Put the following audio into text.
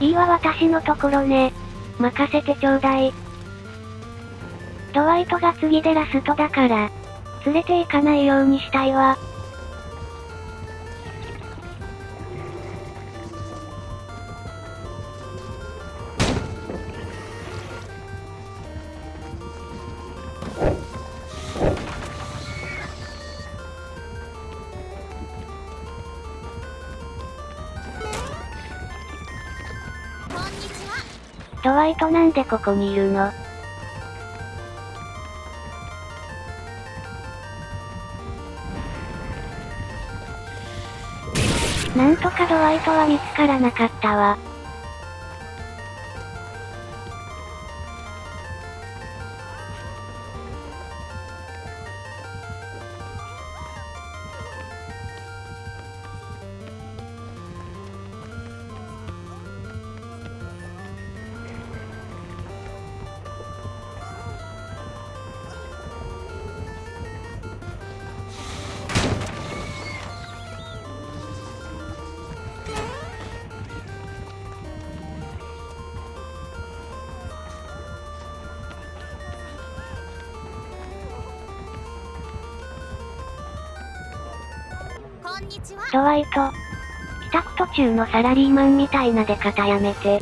いいわ私のところね。任せてちょうだい。ドワイトが次でラストだから、連れて行かないようにしたいわ。ドワイトなんでここにいるの？なんとかドワイトは見つからなかったわ。ドワイト。帰宅途中のサラリーマンみたいな出方やめて。